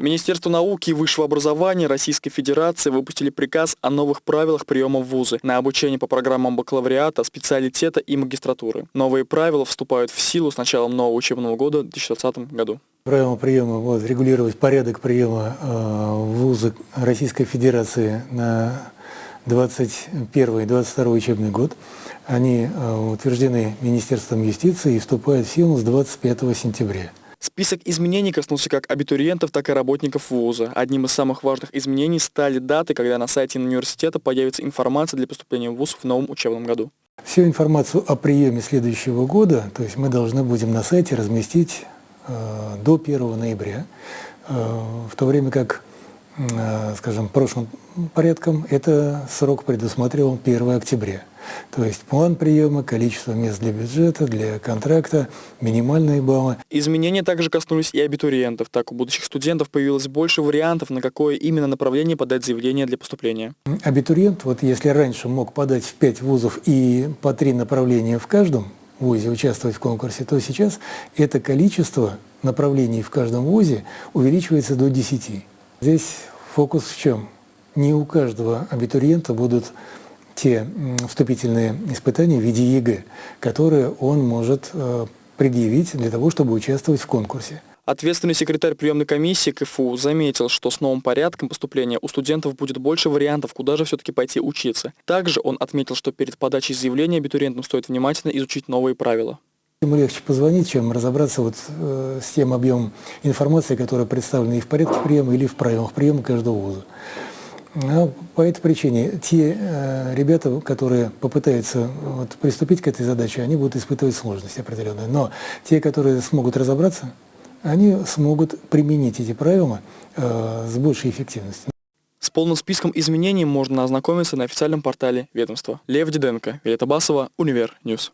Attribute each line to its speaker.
Speaker 1: Министерство науки и высшего образования Российской Федерации выпустили приказ о новых правилах приема в вузы на обучение по программам бакалавриата, специалитета и магистратуры. Новые правила вступают в силу с началом нового учебного года в 2020 году.
Speaker 2: Правила приема будут регулировать порядок приема э, в вузы Российской Федерации на 2021-2022 учебный год. Они э, утверждены Министерством юстиции и вступают в силу с 25 сентября.
Speaker 1: Список изменений коснулся как абитуриентов, так и работников вуза. Одним из самых важных изменений стали даты, когда на сайте университета появится информация для поступления в вуз в новом учебном году.
Speaker 2: Всю информацию о приеме следующего года, то есть мы должны будем на сайте разместить э, до 1 ноября, э, в то время как, э, скажем, прошлым порядком это срок предусматривал 1 октября. То есть план приема, количество мест для бюджета, для контракта, минимальные баллы.
Speaker 1: Изменения также коснулись и абитуриентов. Так, у будущих студентов появилось больше вариантов, на какое именно направление подать заявление для поступления.
Speaker 2: Абитуриент, вот если раньше мог подать в 5 вузов и по 3 направления в каждом вузе участвовать в конкурсе, то сейчас это количество направлений в каждом вузе увеличивается до 10. Здесь фокус в чем? Не у каждого абитуриента будут те вступительные испытания в виде ЕГЭ, которые он может э, предъявить для того, чтобы участвовать в конкурсе.
Speaker 1: Ответственный секретарь приемной комиссии КФУ заметил, что с новым порядком поступления у студентов будет больше вариантов, куда же все-таки пойти учиться. Также он отметил, что перед подачей заявления абитуриентам стоит внимательно изучить новые правила.
Speaker 2: Ему легче позвонить, чем разобраться вот э, с тем объемом информации, которая представлена и в порядке приема, или в правилах приема каждого вуза. Ну, по этой причине те э, ребята, которые попытаются вот, приступить к этой задаче, они будут испытывать сложности определенные. Но те, которые смогут разобраться, они смогут применить эти правила э, с большей эффективностью.
Speaker 1: С полным списком изменений можно ознакомиться на официальном портале ведомства. Лев Диденко, Виолетта Басова, Univer News.